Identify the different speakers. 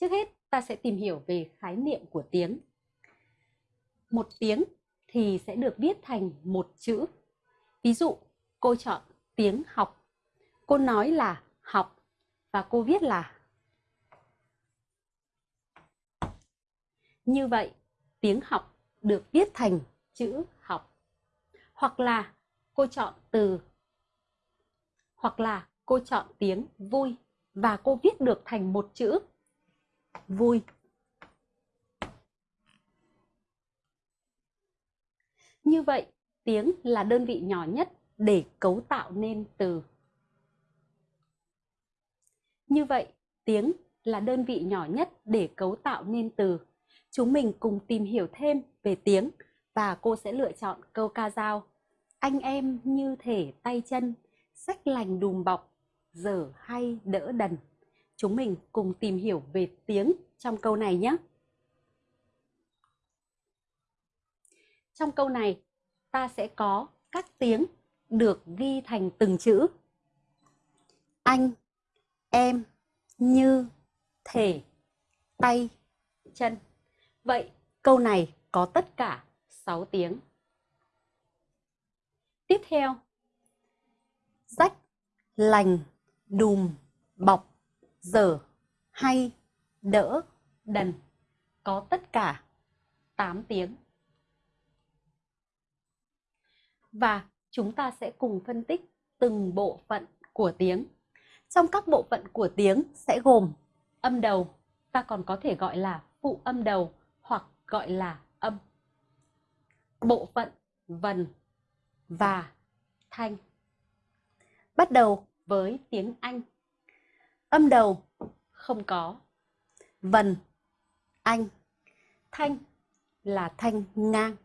Speaker 1: Trước hết, ta sẽ tìm hiểu về khái niệm của tiếng. Một tiếng thì sẽ được viết thành một chữ. Ví dụ, cô chọn tiếng học. Cô nói là học và cô viết là Như vậy, tiếng học được viết thành chữ học. Hoặc là cô chọn từ hoặc là cô chọn tiếng vui và cô viết được thành một chữ vui. Như vậy, tiếng là đơn vị nhỏ nhất để cấu tạo nên từ. Như vậy, tiếng là đơn vị nhỏ nhất để cấu tạo nên từ. Chúng mình cùng tìm hiểu thêm về tiếng và cô sẽ lựa chọn câu ca dao. Anh em như thể tay chân, sách lành đùm bọc, dở hay đỡ đần. Chúng mình cùng tìm hiểu về tiếng trong câu này nhé. Trong câu này, ta sẽ có các tiếng được ghi thành từng chữ. Anh, em, như, thể, tay, chân. Vậy câu này có tất cả 6 tiếng. Tiếp theo, rách, lành, đùm, bọc, dở, hay, đỡ, đần có tất cả 8 tiếng. Và chúng ta sẽ cùng phân tích từng bộ phận của tiếng. Trong các bộ phận của tiếng sẽ gồm âm đầu, ta còn có thể gọi là phụ âm đầu hoặc gọi là âm. Bộ phận vần và thanh. Bắt đầu với tiếng Anh. Âm đầu không có. Vần, anh, thanh là thanh ngang.